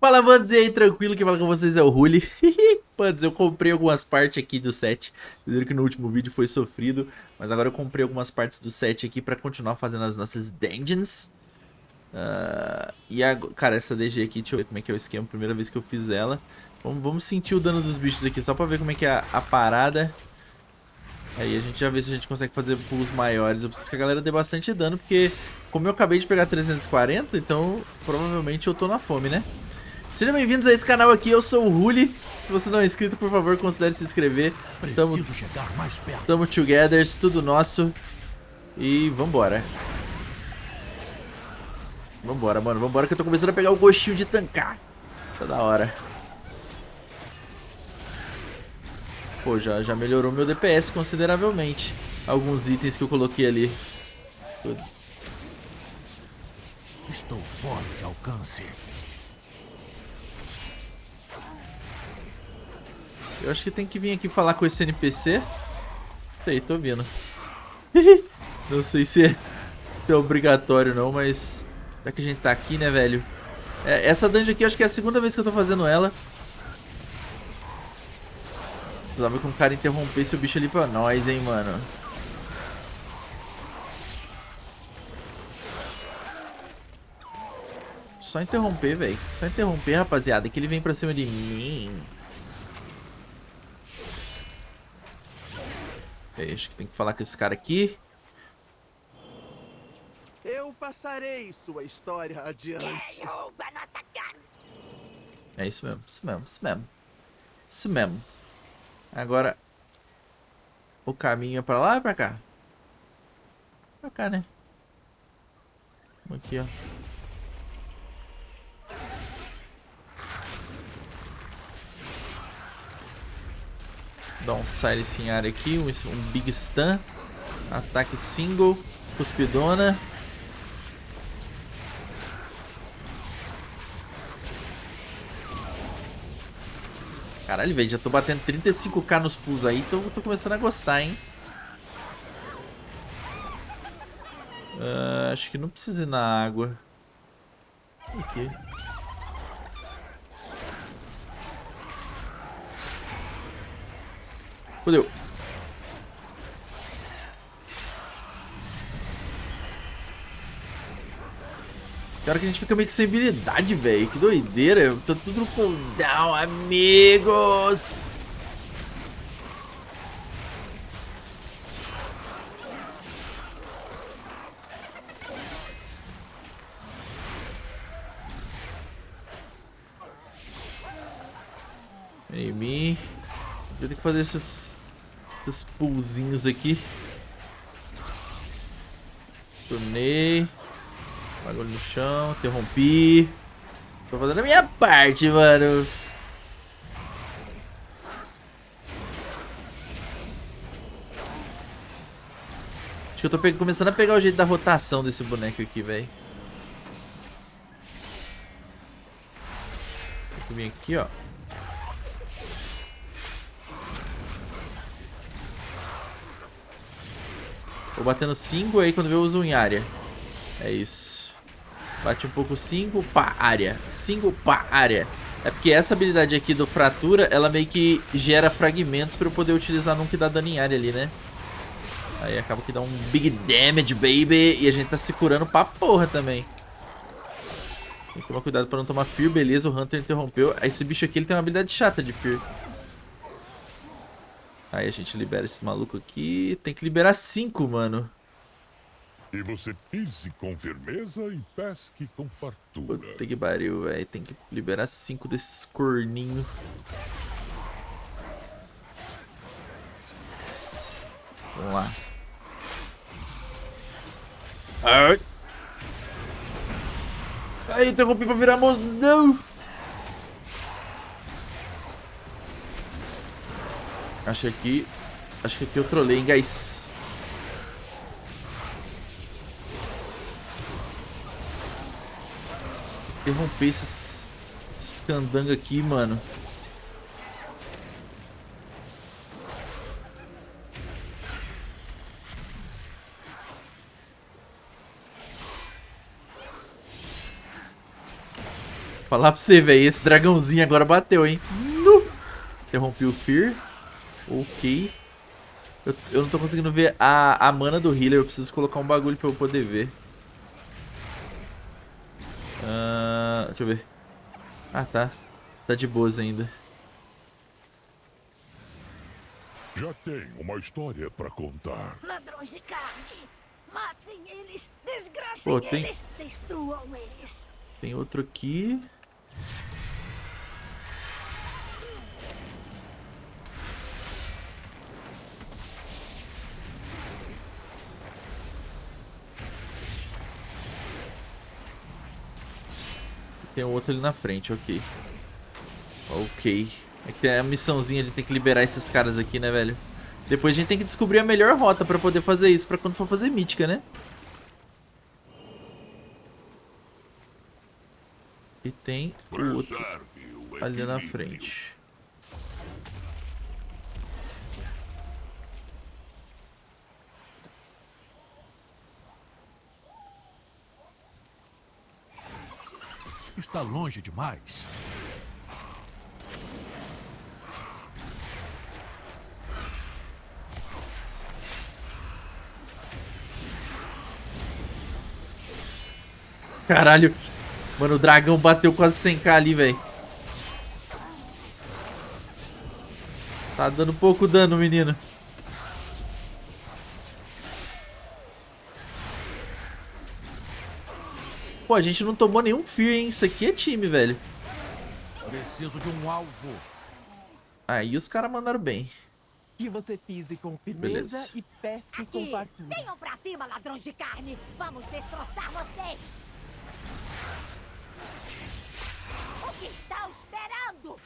Fala, Bandos, e aí, tranquilo? Quem fala com vocês é o Ruli. Bandos, eu comprei algumas partes aqui do set. Vocês viram que no último vídeo foi sofrido, mas agora eu comprei algumas partes do set aqui pra continuar fazendo as nossas dungeons. Uh, e agora, cara, essa DG aqui, deixa eu ver como é que é o esquema, primeira vez que eu fiz ela. Vamos, vamos sentir o dano dos bichos aqui, só pra ver como é que é a, a parada. Aí a gente já vê se a gente consegue fazer pulos maiores. Eu preciso que a galera dê bastante dano, porque como eu acabei de pegar 340, então provavelmente eu tô na fome, né? Sejam bem-vindos a esse canal aqui, eu sou o Ruli. Se você não é inscrito, por favor, considere se inscrever. Tamo, tamo together, tudo nosso. E vambora. Vambora, mano, vambora que eu tô começando a pegar o gostinho de tancar. Tá da hora. Pô, já, já melhorou meu DPS consideravelmente. Alguns itens que eu coloquei ali. Estou fora de alcance. Eu acho que tem que vir aqui falar com esse NPC. Sei, tô vindo. não sei se é, obrigatório não, mas... Já que a gente tá aqui, né, velho? É, essa dungeon aqui, acho que é a segunda vez que eu tô fazendo ela. Precisava que um cara interrompesse o bicho ali pra nós, hein, mano. Só interromper, velho. Só interromper, rapaziada, que ele vem pra cima de mim. Ok, acho que tem que falar com esse cara aqui. Eu passarei sua história adiante. É isso mesmo, isso mesmo, isso mesmo. Isso mesmo. Agora, o caminho é pra lá ou pra cá? Pra cá, né? Aqui, ó. Dá um silence em área aqui, um, um big stun. Ataque single, cuspidona. Caralho, velho, já tô batendo 35k nos pulls aí, então tô começando a gostar, hein? Uh, acho que não precisa ir na água. Aqui. Fudeu. Cara que a gente fica meio que sem habilidade, velho. Que doideira. Tô tudo no cooldown, amigos. Em mim. Eu tenho que fazer esses, esses pulzinhos aqui. Stunei. Bagulho no chão, interrompi. Tô fazendo a minha parte, mano. Acho que eu tô começando a pegar o jeito da rotação desse boneco aqui, velho. Que vir aqui, ó. Vou batendo 5 aí quando vê eu uso em área. É isso. Bate um pouco 5, pá, área. 5, pá, área. É porque essa habilidade aqui do fratura, ela meio que gera fragmentos pra eu poder utilizar num que dá dano em área ali, né? Aí acaba que dá um big damage, baby. E a gente tá se curando pra porra também. Tem que tomar cuidado pra não tomar Fear. Beleza, o Hunter interrompeu. Esse bicho aqui, ele tem uma habilidade chata de Fear. Aí a gente libera esse maluco aqui. Tem que liberar cinco, mano. E você pise com firmeza e pesque com fartura. Puta que pariu, velho. Tem que liberar cinco desses corninhos. Vamos lá. Ai. Aí, interrompi pra virar mozão. Acho que aqui... Acho que aqui eu trolei, hein, guys. Interromper esses... Esses candangos aqui, mano. Falar pra você, velho. Esse dragãozinho agora bateu, hein? No! Interrompi o Fear. Ok. Eu, eu, não tô conseguindo ver a, a mana do healer. Eu preciso colocar um bagulho pra eu poder ver. Uh, deixa eu ver. Ah, tá. Tá de boas ainda. Já tenho uma história pra contar. Ladrões de carne! Matem eles! Desgracem Pô, tem... eles! Destruam eles! Tem outro aqui. Tem outro ali na frente, ok. Ok. É que tem a missãozinha de ter que liberar esses caras aqui, né, velho? Depois a gente tem que descobrir a melhor rota pra poder fazer isso, pra quando for fazer mítica, né? E tem o outro ali na frente. Está longe demais. Caralho. Mano, o dragão bateu quase 100k ali, velho. Tá dando pouco dano, menino. A gente não tomou nenhum fear, hein? Isso aqui é time, velho. Preciso de um alvo. Aí os caras mandaram bem. Que você pise com firmeza Beleza. e pesque com Aqui! fartura. Venham pra cima, ladrões de carne! Vamos destroçar vocês! O que estão esperando?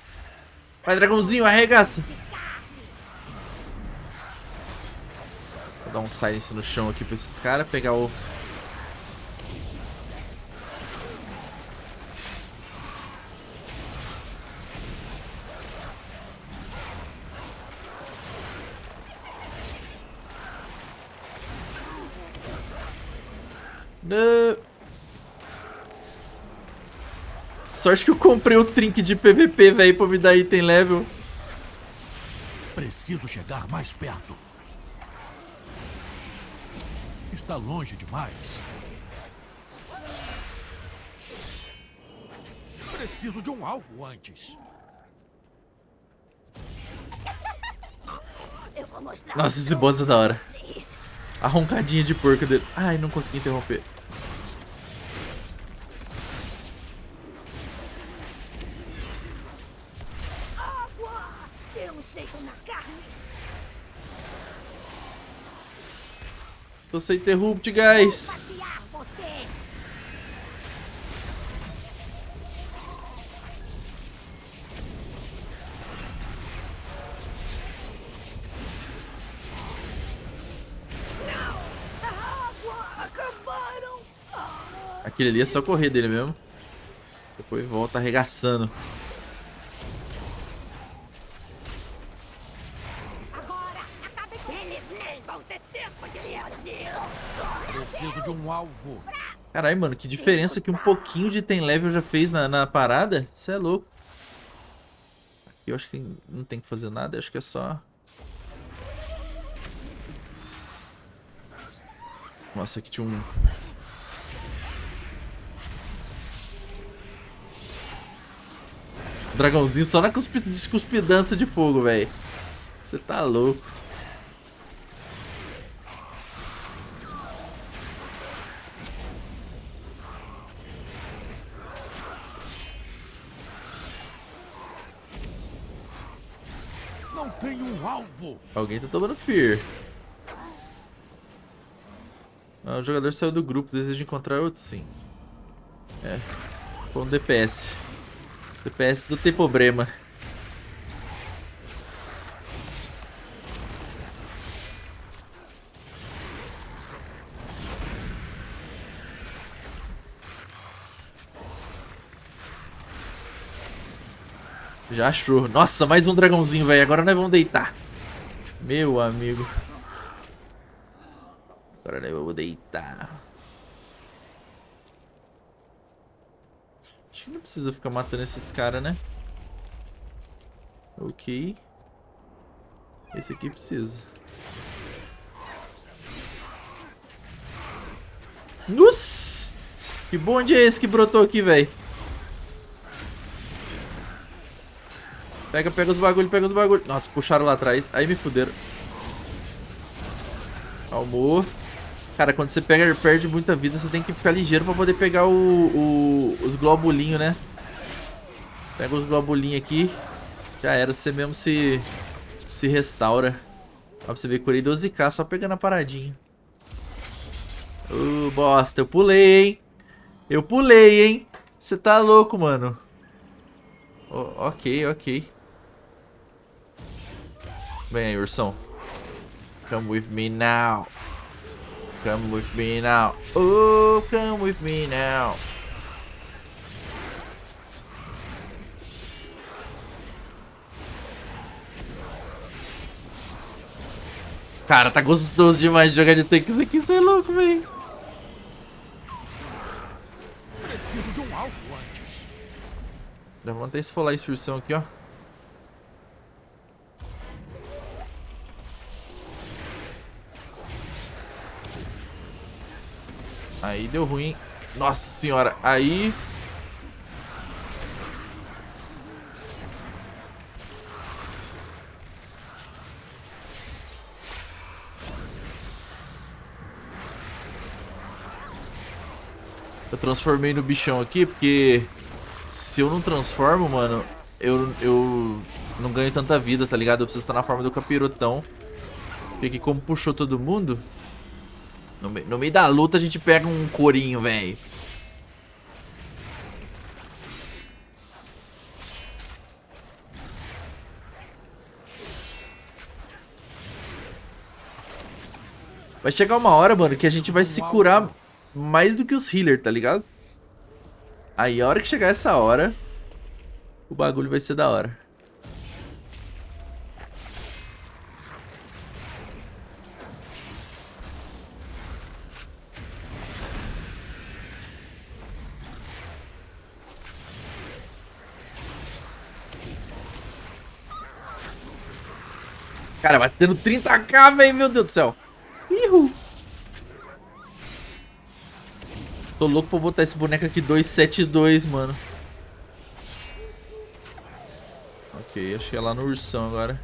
Vai, dragãozinho, arregaça. Vou dar um silence no chão aqui pra esses caras. Pegar o... Não. Sorte que eu comprei o trinque de PVP, velho, pra me dar item level. Preciso chegar mais perto. Está longe demais. Preciso de um alvo antes. Eu vou mostrar Nossa, esse boss é da hora. A roncadinha de porco dele. Ai, não consegui interromper. Água! Dê um jeito na carne! Tô sem interrupt, guys. Vou fatiar você! Não! A água! Acabaram! Ah, Aquele ali é só correr dele mesmo. Depois volta arregaçando. Alvo. Caralho, mano, que diferença que um pouquinho de tem level já fez na, na parada. Isso é louco. Aqui eu acho que tem- não tem que fazer nada, acho que é só... Nossa, aqui tinha um... Dragãozinho só na cuspi cuspidança de fogo, velho. Você tá louco. Alguém tá tomando fear. Ah, o jogador saiu do grupo, deseja encontrar outro sim. É. Foi um DPS. DPS do tem problema. Já achou. Nossa, mais um dragãozinho, velho. Agora nós vamos deitar. Meu amigo. Agora nós vamos deitar. Acho que não precisa ficar matando esses caras, né? Ok. Esse aqui precisa. Nossa! Que bonde é esse que brotou aqui, velho? Pega, pega os bagulho, pega os bagulho. Nossa, puxaram lá atrás. Aí me fuderam. Calmou. Cara, quando você pega perde muita vida, você tem que ficar ligeiro pra poder pegar o, o os globulinhos, né? Pega os globulinhos aqui. Já era, você mesmo se, se restaura. Ó, pra você ver, curei 12k só pegando a paradinha. Ô, bosta, eu pulei, hein? Eu pulei, hein? Você tá louco, mano. Oh, ok, ok. Vem aí, ursão. Come with me now. Come with me now. Oh, come with me now. Cara, tá gostoso demais de jogar de tanque isso aqui, você é louco, velho. Preciso de um alvo antes. Levanta esse folar instrução aqui, ó. Aí deu ruim. Nossa senhora, aí... Eu transformei no bichão aqui porque se eu não transformo, mano, eu, eu não ganho tanta vida, tá ligado? Eu preciso estar na forma do capirotão. Porque aqui como puxou todo mundo, no, no meio da luta a gente pega um corinho, velho. Vai chegar uma hora, mano, que a gente vai se curar mais do que os healers, tá ligado? Aí a hora que chegar essa hora, o bagulho vai ser da hora. Cara, batendo 30k, velho. Meu Deus do céu. Ihu. Tô louco pra botar esse boneco aqui 272, mano. Ok, acho que é lá no ursão agora.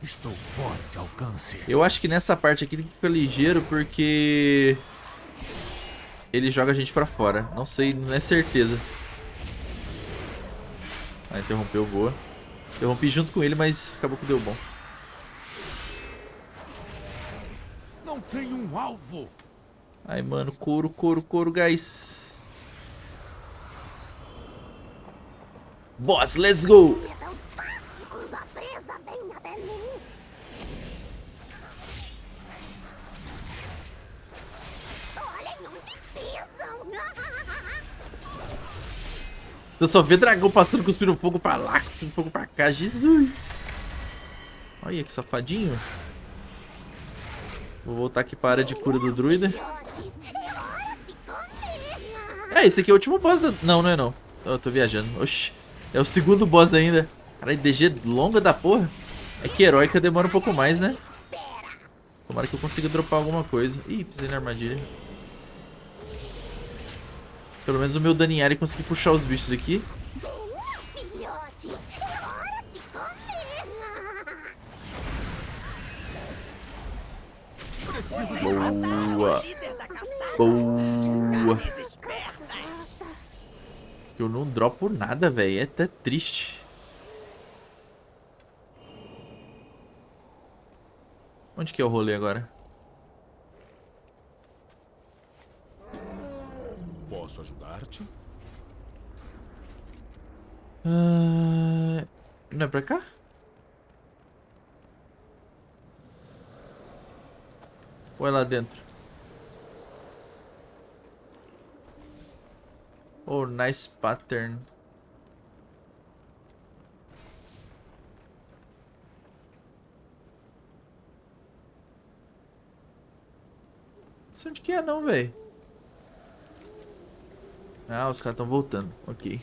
Estou fora de alcance. Eu acho que nessa parte aqui tem que ficar ligeiro porque... Ele joga a gente pra fora. Não sei, não é certeza. Ah, interrompeu, boa. Interrompi junto com ele, mas acabou que deu bom. Não tem um alvo. Ai, mano, couro, couro, couro, guys. Boss, let's go! Olhem onde pisam. Eu só vê dragão passando cuspindo fogo pra lá, cuspindo fogo pra cá. Jesus! Olha que safadinho. Vou voltar aqui para a área de cura do druida. É, esse aqui é o último boss da... Não, não é não. Eu tô viajando. Oxi. É o segundo boss ainda. Caralho, DG longa da porra. É que heróica demora um pouco mais, né? Tomara que eu consiga dropar alguma coisa. Ih, pisei na armadilha. Pelo menos o meu dano em área consegui puxar os bichos aqui. Boa. Boa. Eu não dropo nada, velho. É até triste. Onde que é o rolê agora? Ajudar-te? Ah, não é pra cá? Ou é lá dentro? Oh, nice pattern. Não sei onde que é não, velho. Ah, os caras estão voltando. Ok.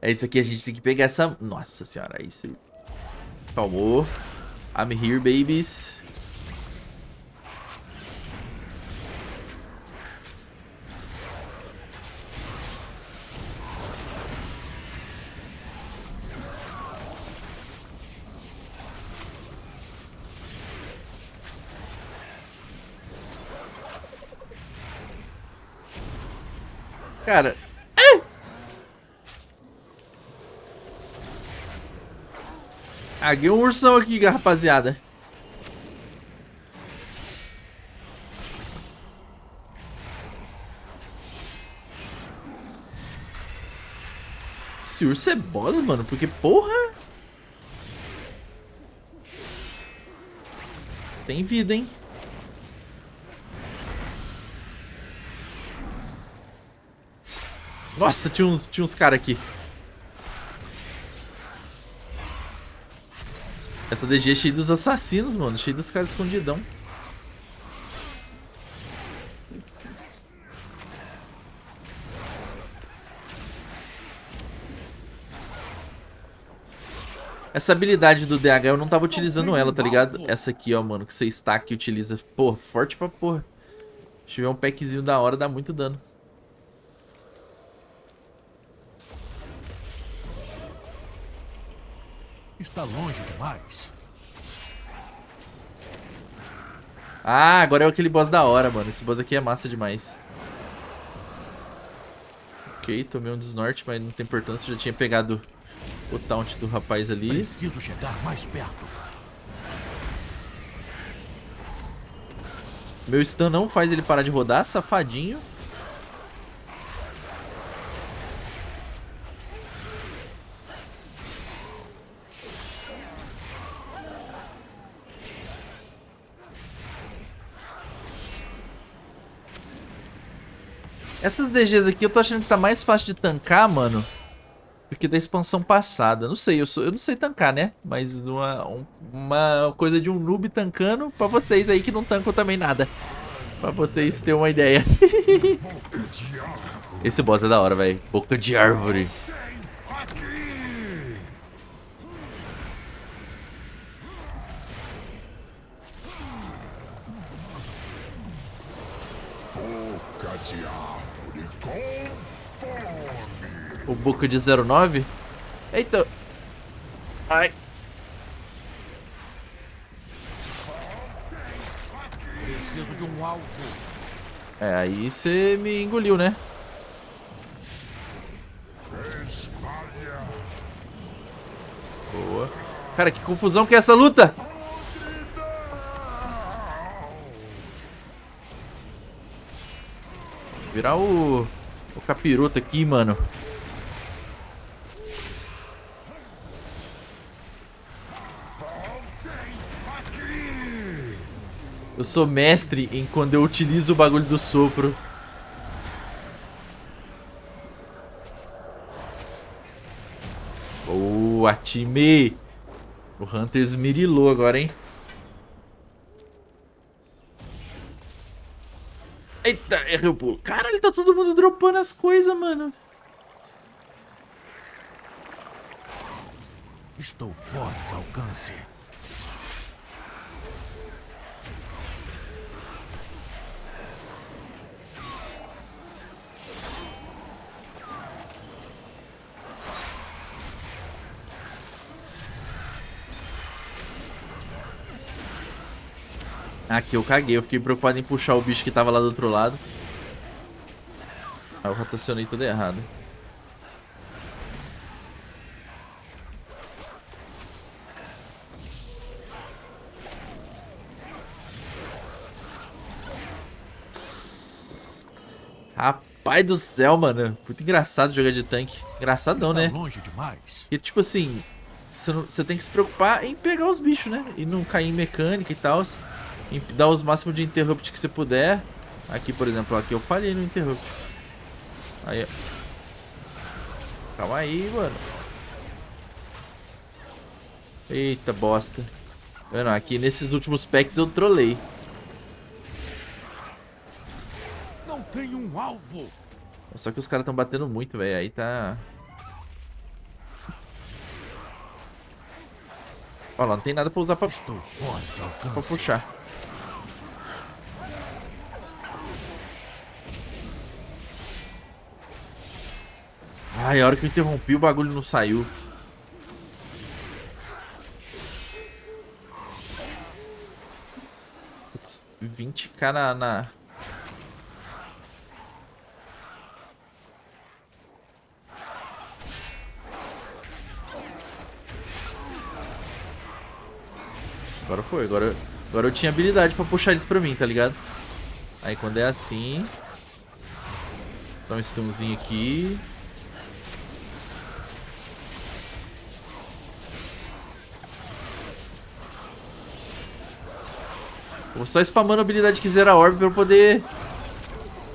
É isso aqui, a gente tem que pegar essa... Nossa senhora, isso aí. Calmou. I'm here, babies. Caguei um ursão aqui, rapaziada. Esse urso é boss, mano, porque porra. Tem vida, hein? Nossa, tinha uns, tinha uns caras aqui. Essa DG é cheia dos assassinos, mano. Cheia dos caras escondidão. Essa habilidade do DH eu não tava utilizando ela, tá ligado? Essa aqui, ó, mano, que você stack e utiliza. Pô, forte pra porra. Se tiver um packzinho da hora, dá muito dano. Está longe demais. Ah, agora é aquele boss da hora, mano. Esse boss aqui é massa demais. Ok, tomei um desnorte, mas não tem importância. Já tinha pegado o taunt do rapaz ali. Preciso chegar mais perto. Meu stun não faz ele parar de rodar, safadinho. Essas DGs aqui eu tô achando que tá mais fácil de tancar, mano. Do que da expansão passada. Não sei, eu, sou, eu não sei tancar, né? Mas uma, um, uma coisa de um noob tancando pra vocês aí que não tancam também nada. Pra vocês terem uma ideia. Esse boss é da hora, velho. Boca de árvore. Boca de 09. Eita. Ai. Preciso de um alvo. É, aí você me engoliu, né? Boa. Cara, que confusão que é essa luta! Virar o... O capiroto aqui, mano. Eu sou mestre em quando eu utilizo o bagulho do sopro. Boa, time! O Hunter esmirilou agora, hein? Eita, errei o pulo. Caralho, tá todo mundo dropando as coisas, mano. Estou fora de alcance. Aqui eu caguei, eu fiquei preocupado em puxar o bicho que tava lá do outro lado. Aí eu rotacionei tudo errado. Rapaz do céu, mano. Muito engraçado jogar de tanque. Engraçadão, né? longe demais. E tipo assim, você tem que se preocupar em pegar os bichos, né? E não cair em mecânica e tal. Dar os máximos de interrupt que você puder. Aqui, por exemplo, aqui eu falhei no interrupt. Aí, ó. Calma aí, mano. Eita, bosta. Vendo, aqui nesses últimos packs eu trolei. Não tem um alvo. Só que os caras estão batendo muito, velho. Aí tá... Ó lá, não tem nada pra usar pra, pra puxar. Ai, a hora que eu interrompi o bagulho não saiu. Putz, 20k na, na... foi, agora, agora eu tinha habilidade pra puxar eles pra mim, tá ligado? Aí quando é assim... Dá um stunzinho aqui. Vou só spamando a habilidade que zera a orb pra eu poder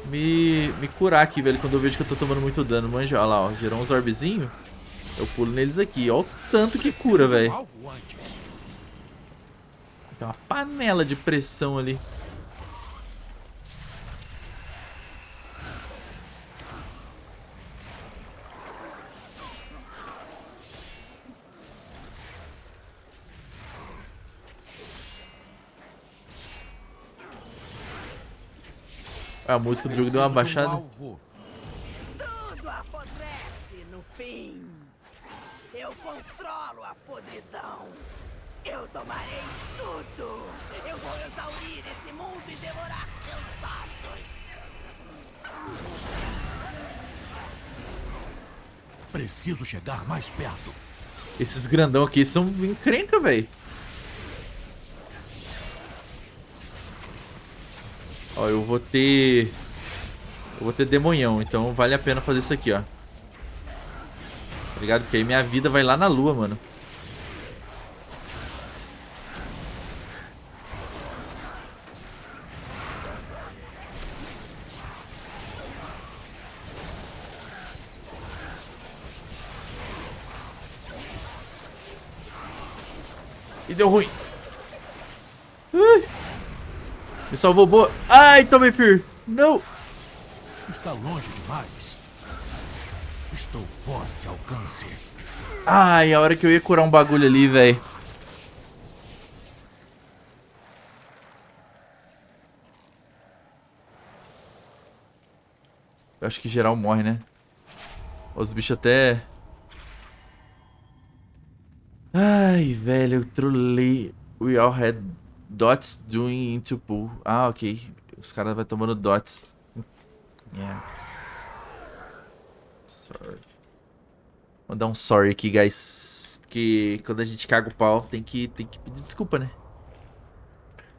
me, me curar aqui, velho, quando eu vejo que eu tô tomando muito dano. Manja, olha lá, ó, gerou uns orbzinhos. Eu pulo neles aqui, ó o tanto que cura, velho. Tem uma panela de pressão ali. A música do jogo deu uma um baixada. Tomarei tudo. Eu vou exaurir esse mundo e devorar seus ossos. Preciso chegar mais perto. Esses grandão aqui são encrenca, velho. Ó, eu vou ter... Eu vou ter demonhão, então vale a pena fazer isso aqui, ó. Tá ligado? Porque aí minha vida vai lá na lua, mano. Salvou boa. Ai, tomei fear. Não. Está longe demais. Estou fora de alcance. Ai, a hora que eu ia curar um bagulho ali, velho. Eu acho que geral morre, né? Os bichos até... Ai, velho, eu trolei. We all had dots doing into pool. Ah, ok. Os caras vão tomando dots. Yeah. Sorry. Vou dar um sorry aqui, guys. Porque quando a gente caga o pau, tem que, tem que pedir desculpa, né?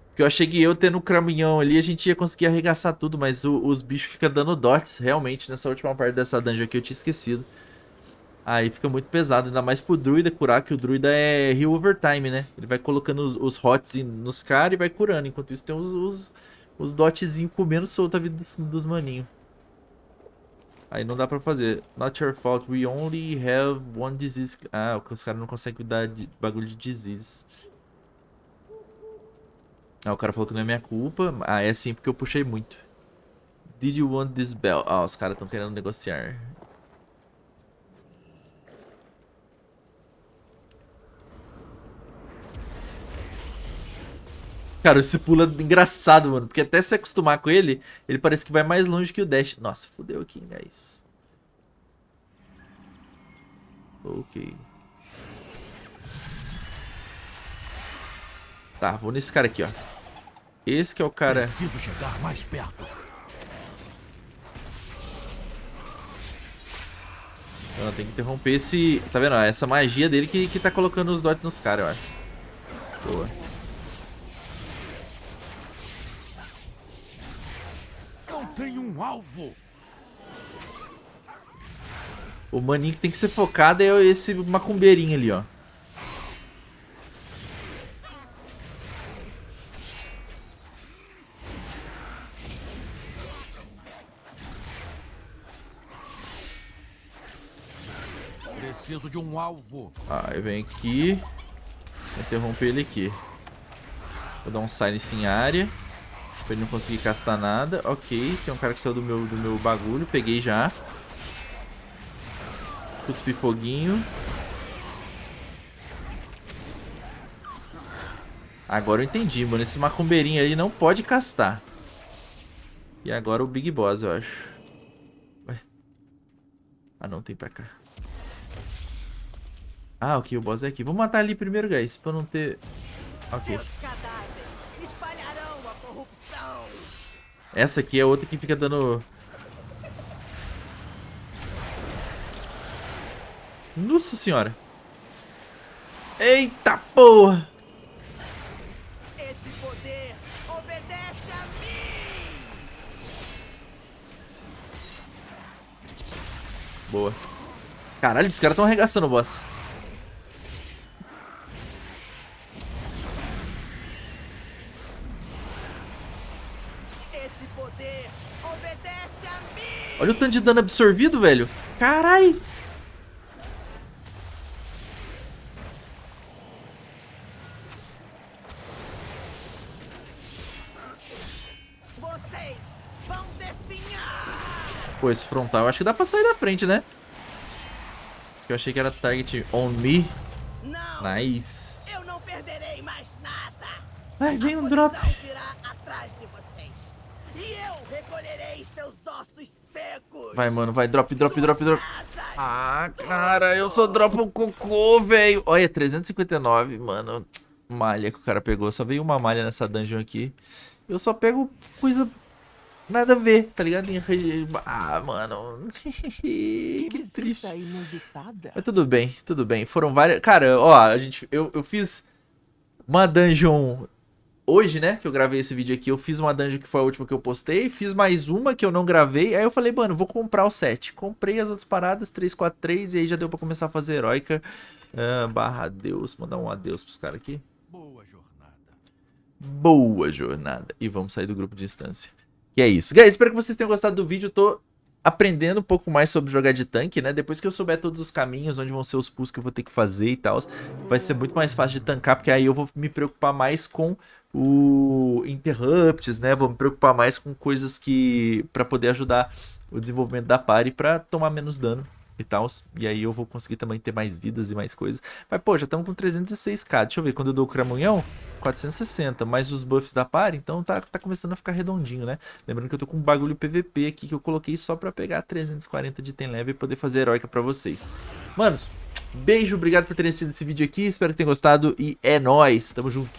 Porque eu achei que eu tendo o caminhão ali, a gente ia conseguir arregaçar tudo, mas o- os bichos ficam dando dots, realmente, nessa última parte dessa dungeon aqui, eu tinha esquecido. Aí fica muito pesado, ainda mais pro druida curar, que o druida é heal overtime, né? Ele vai colocando os, os hots nos caras e vai curando, enquanto isso tem os, os, os dotzinhos comendo solto a vida dos, dos maninhos. Aí não dá pra fazer. Not your fault, we only have one disease. Ah, os caras não conseguem cuidar de bagulho de disease. Ah, o cara falou que não é minha culpa. Ah, é sim porque eu puxei muito. Did you want this bell? Ah, os caras estão querendo negociar. Cara, esse pula é engraçado, mano. Porque até se acostumar com ele, ele parece que vai mais longe que o dash. Nossa, fodeu aqui, guys. Ok. Tá, vou nesse cara aqui, ó. Esse que é o cara... Preciso chegar mais perto. Não, tem que interromper esse... Tá vendo? Essa magia dele que, que tá colocando os dots nos caras, eu acho. Boa. Tem um alvo. O maninho que tem que ser focado é esse macumbeirinho ali, ó. Preciso de um alvo. Ah, eu venho aqui. Vou interromper ele aqui. Vou dar um silence em área. Pra ele não conseguir castar nada. Ok, tem um cara que saiu do meu, do meu bagulho. Peguei já. Cuspi foguinho. Agora eu entendi, mano. Esse macumbeirinho aí não pode castar. E agora o Big Boss, eu acho. Ué. Ah, não. Tem pra cá. Ah, ok. O boss é aqui. Vamos matar ali primeiro, guys. Pra não ter... Ok. Essa aqui é outra que fica dando... Nossa senhora. Eita porra. Esse poder obedece a mim. Boa. Caralho, esses caras estão arregaçando o boss. Esse poder obedece a mim. Olha o tanto de dano absorvido, velho. Definhar. Pô, esse frontal, acho que dá pra sair da frente, né? Eu achei que era target on me. Não, Nice. eu não perderei mais nada. Ai, vem um drop. podridão virá atrás de vocês. E eu recolherei seus ossos secos. Vai, mano, vai. Drop, drop, drop, drop. Ah, cara, eu só dropo o cocô, velho. Olha, 359, mano. Malha que o cara pegou. Só veio uma malha nessa dungeon aqui. Eu só pego coisa nada a ver, tá ligado? Ah, mano. Que, triste. Mas tudo bem, tudo bem. Foram várias. Cara, ó, a gente. Eu, eu fiz uma dungeon hoje, né? Que eu gravei esse vídeo aqui. Eu fiz uma dungeon que foi a última que eu postei. Fiz mais uma que eu não gravei. Aí eu falei, mano, vou comprar o set. Comprei as outras paradas, 343, e aí já deu pra começar a fazer heróica. Ah, barra Deus. Mandar um adeus pros caras aqui. Boa jornada. Boa jornada. E vamos sair do grupo de instância. Que é isso. Guys, espero que vocês tenham gostado do vídeo. Eu tô aprendendo um pouco mais sobre jogar de tanque, né? Depois que eu souber todos os caminhos, onde vão ser os pulls que eu vou ter que fazer e tal, vai ser muito mais fácil de tancar, porque aí eu vou me preocupar mais com o interrupts, né? Vou me preocupar mais com coisas que para poder ajudar o desenvolvimento da party para tomar menos dano e tal. E aí eu vou conseguir também ter mais vidas e mais coisas. Mas pô, já estamos com 306k. Deixa eu ver, quando eu dou o cramunhão, 460, mais os buffs da party, então tá, tá começando a ficar redondinho, né? Lembrando que eu tô com um bagulho PVP aqui que eu coloquei só pra pegar 340 de tem leve e poder fazer heróica pra vocês. Manos, beijo, obrigado por terem assistido esse vídeo aqui, espero que tenham gostado e é nóis, tamo junto.